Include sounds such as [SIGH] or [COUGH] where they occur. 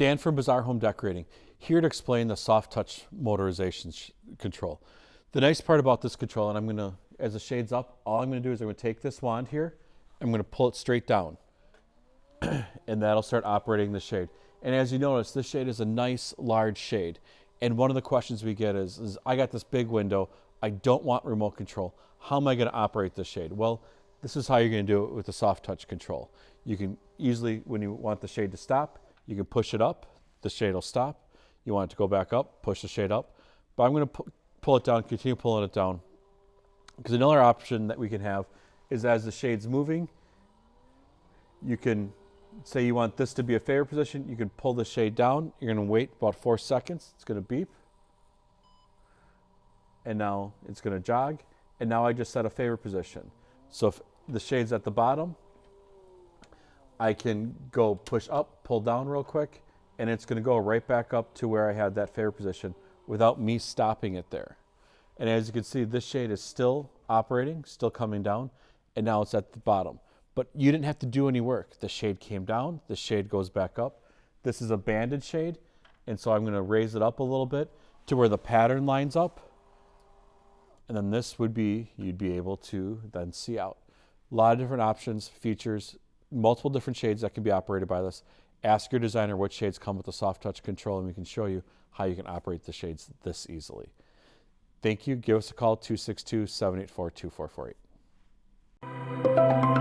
Dan from Bazaar Home Decorating, here to explain the soft touch motorization control. The nice part about this control, and I'm gonna, as the shade's up, all I'm gonna do is I'm gonna take this wand here, I'm gonna pull it straight down, [CLEARS THROAT] and that'll start operating the shade. And as you notice, this shade is a nice large shade. And one of the questions we get is, is I got this big window, I don't want remote control. How am I gonna operate this shade? Well, this is how you're gonna do it with the soft touch control. You can easily, when you want the shade to stop, you can push it up, the shade will stop. You want it to go back up, push the shade up. But I'm going to pu pull it down, continue pulling it down. Because another option that we can have is as the shade's moving, you can say you want this to be a favor position, you can pull the shade down. You're going to wait about four seconds. It's going to beep. And now it's going to jog. And now I just set a favor position. So if the shade's at the bottom, I can go push up, pull down real quick, and it's gonna go right back up to where I had that favor position without me stopping it there. And as you can see, this shade is still operating, still coming down, and now it's at the bottom. But you didn't have to do any work. The shade came down, the shade goes back up. This is a banded shade, and so I'm gonna raise it up a little bit to where the pattern lines up. And then this would be, you'd be able to then see out. A lot of different options, features, multiple different shades that can be operated by this. Ask your designer what shades come with the soft touch control and we can show you how you can operate the shades this easily. Thank you. Give us a call 262 784 2448.